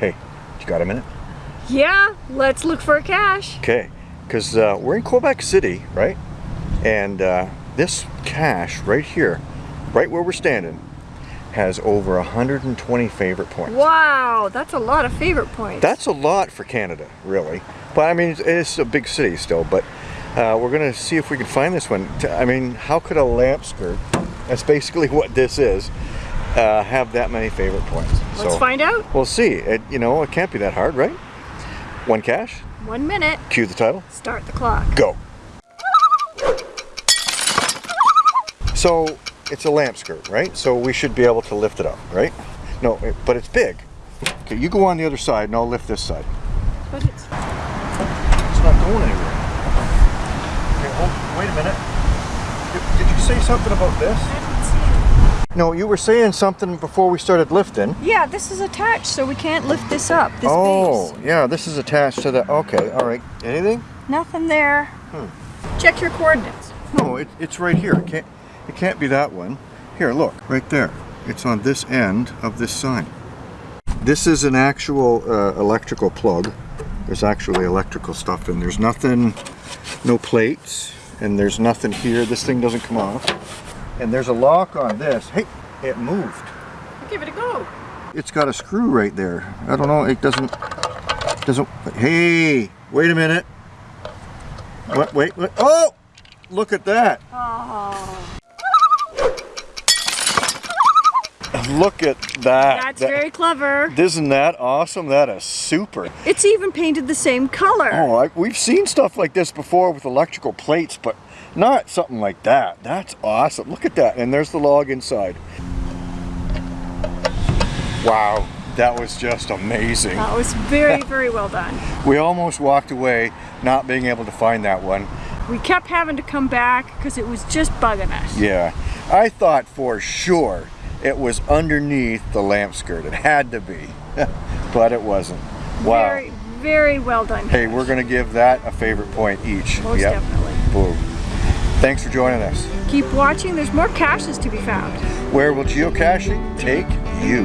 Hey, you got a minute? Yeah, let's look for a cache. Okay, because uh, we're in Quebec City, right? And uh, this cache right here, right where we're standing, has over 120 favorite points. Wow, that's a lot of favorite points. That's a lot for Canada, really. But I mean, it's, it's a big city still, but uh, we're gonna see if we can find this one. I mean, how could a lamp skirt, that's basically what this is, uh, have that many favorite points? Let's find out. We'll see. It, you know, it can't be that hard, right? One cache. One minute. cue the title, Start the clock. go. So, it's a lamp skirt, right? So we should be able to lift it up, right? No, it, but it's big. Okay, you go on the other side and I'll lift this side. But it's It's not going anywhere. Okay, hold, wait a minute. Did, did you say something about this? No, you were saying something before we started lifting. Yeah, this is attached, so we can't lift this up. This oh, base. yeah, this is attached to the. Okay, all right. Anything? Nothing there. Hmm. Check your coordinates. No, it, it's right here. It can't. It can't be that one. Here, look, right there. It's on this end of this sign. This is an actual uh, electrical plug. There's actually electrical stuff in. There's nothing, no plates, and there's nothing here. This thing doesn't come off. And there's a lock on this. Hey, it moved. Give it a go. It's got a screw right there. I don't know. It doesn't. Doesn't. Hey, wait a minute. What? Wait. wait. Oh, look at that. Oh, Look at that. that's That- very clever. Isn't that awesome? That is super. It's even painted the same color. Oh, I, we've seen stuff like this before with electrical plates, but not something like that. That's awesome. Look at that. And there's the log inside. Wow, that was just amazing. That was very, very well done. We almost walked away not being able to find that one. We kept having to come back because it was just bugging us. Yeah, I thought for sure it was underneath the lamp skirt. It had to be, but it wasn't. Wow. Very, very well done. Hey, we're gonna give that a favorite point each. Most Yep. definitely. Boom. Thanks for joining us. Keep watching. There's more caches to be found. Where will geocaching take you?